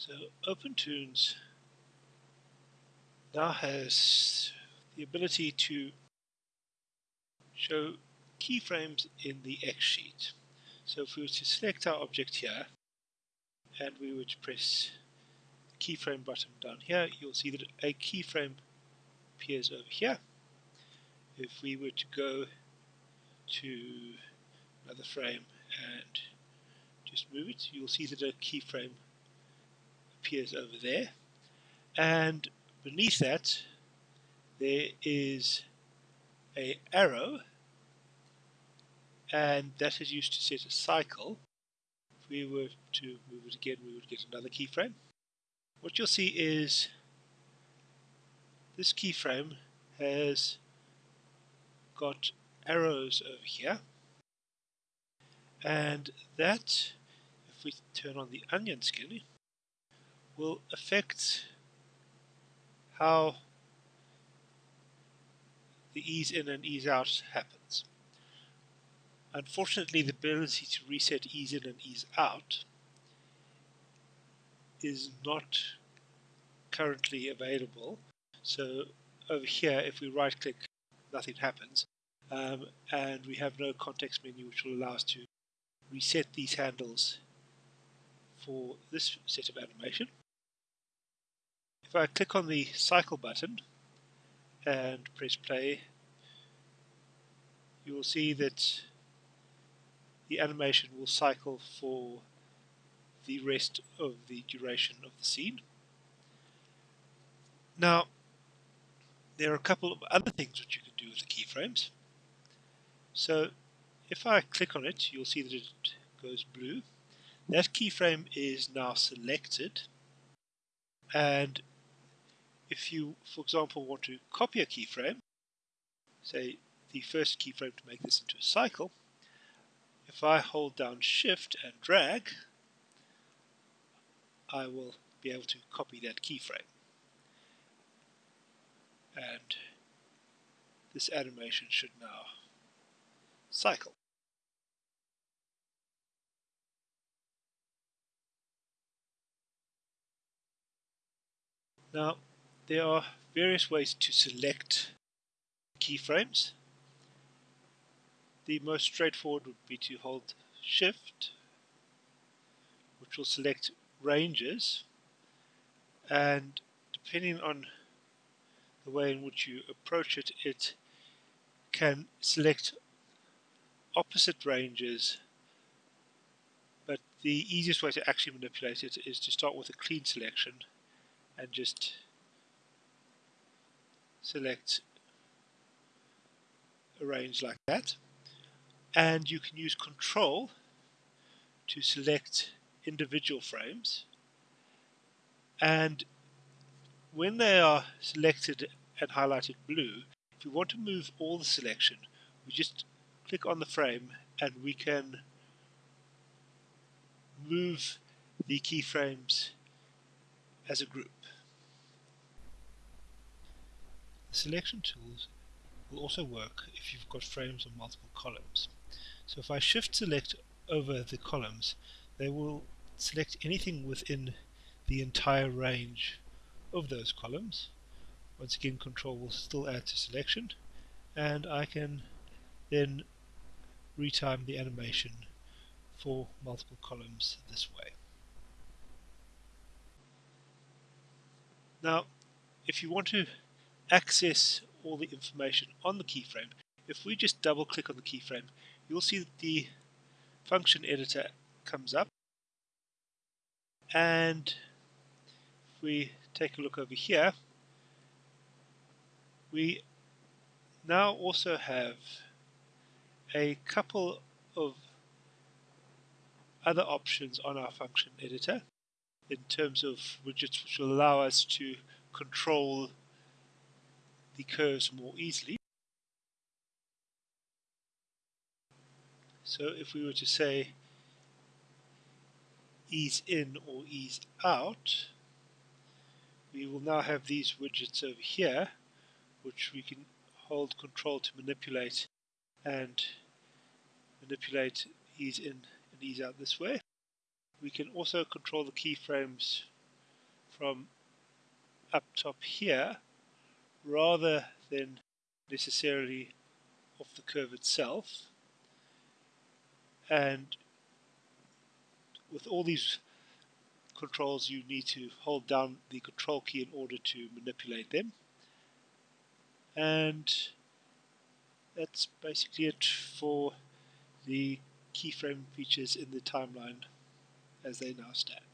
So OpenToonz now has the ability to show keyframes in the X sheet. So if we were to select our object here and we were to press the keyframe button down here, you'll see that a keyframe appears over here. If we were to go to another frame and just move it, you'll see that a keyframe appears over there. And beneath that, there is a arrow and that is used to set a cycle. If we were to move it again, we would get another keyframe. What you'll see is this keyframe has got arrows over here and that if we turn on the onion skin will affect how the ease in and ease out happens. Unfortunately, the ability to reset ease in and ease out is not currently available. So over here, if we right click, nothing happens. Um, and we have no context menu which will allow us to reset these handles for this set of animation. If I click on the cycle button and press play, you will see that the animation will cycle for the rest of the duration of the scene. Now, there are a couple of other things which you can do with the keyframes. So, if I click on it, you'll see that it goes blue. That keyframe is now selected, and if you, for example, want to copy a keyframe, say the first keyframe to make this into a cycle, if I hold down shift and drag I will be able to copy that keyframe and this animation should now cycle. Now there are various ways to select keyframes. The most straightforward would be to hold shift which will select ranges. And depending on the way in which you approach it it can select opposite ranges. But the easiest way to actually manipulate it is to start with a clean selection and just select a range like that and you can use control to select individual frames and when they are selected and highlighted blue if we want to move all the selection we just click on the frame and we can move the keyframes as a group. The selection tools will also work if you've got frames on multiple columns. So if I shift select over the columns, they will select anything within the entire range of those columns. Once again, control will still add to selection, and I can then retime the animation for multiple columns this way. Now, if you want to access all the information on the keyframe, if we just double click on the keyframe, you'll see that the function editor comes up. And if we take a look over here we now also have a couple of other options on our function editor in terms of widgets which will allow us to control the curves more easily. So if we were to say ease in or ease out, we will now have these widgets over here which we can hold control to manipulate and manipulate ease in and ease out this way. We can also control the keyframes from up top here rather than necessarily off the curve itself and with all these controls you need to hold down the control key in order to manipulate them and that's basically it for the keyframe features in the timeline as they now stand.